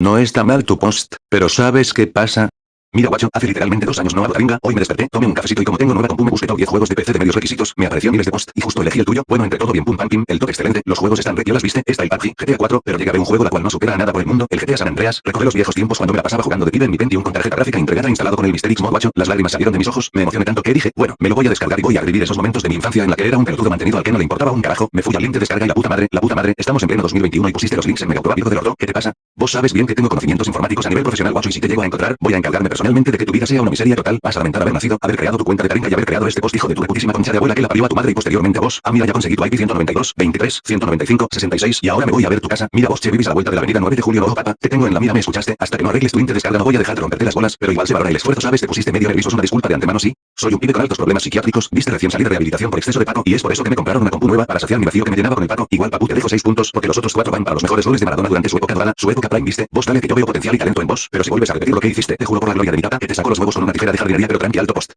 No está mal tu post, pero ¿sabes qué pasa? Mira guacho, hace literalmente dos años no hago ringa, hoy me desperté, tomé un cafecito y como tengo nueva compu me busqué top 10 juegos de PC de medios requisitos, me apareció miles de post, y justo elegí el tuyo, bueno entre todo bien pum pam pim, el top excelente, los juegos están re las viste, está el PUBG, GTA 4, pero llega a ver un juego la cual no supera a nada por el mundo, el GTA San Andreas, recorre los viejos tiempos cuando me la pasaba jugando de pibe en mi Pentium con tarjeta gráfica integrada instalado con el Mysterix Mod guacho, las lágrimas salieron de mis ojos, me emocioné tanto que dije, bueno, me lo voy a descargar y voy a revivir esos momentos de mi infancia en la que era un pelotudo mantenido al que no le importaba un carajo, me fui al link de descarga y la puta madre, la puta madre, estamos en pleno 2021 y pusiste los links en mi automático del orto, ¿qué te pasa? Vos sabes bien que tengo conocimientos informáticos a nivel profesional guacho y si te llego a encontrar, voy a encargarme personalmente de que tu vida sea una miseria total, vas a lamentar haber nacido, haber creado tu cuenta de taringa y haber creado este post hijo de tu reputísima concha de abuela que la parió a tu madre y posteriormente a vos. Ah mira ya conseguí tu IP 192, 23, 195, 66 y ahora me voy a ver tu casa. Mira vos che vivís la vuelta de la avenida 9 de julio, ojo papa, te tengo en la mira me escuchaste, hasta que no arregles tu de descarga no voy a dejar de romperte las bolas, pero igual se valora el esfuerzo sabes te pusiste medio nervioso una disculpa de antemano sí. Soy un pibe con altos problemas psiquiátricos, viste recién salir de rehabilitación por exceso de pato y es por eso que me compraron una compu nueva para saciar mi vacío que me llenaba con el pato. Igual papu te dejo 6 puntos porque los otros 4 van para los mejores goles de Maradona durante su época dorada, su época prime viste. Vos dale que yo veo potencial y talento en vos, pero si vuelves a repetir lo que hiciste, te juro por la gloria de mi tata que te saco los huevos con una tijera de jardinería pero tranqui alto post.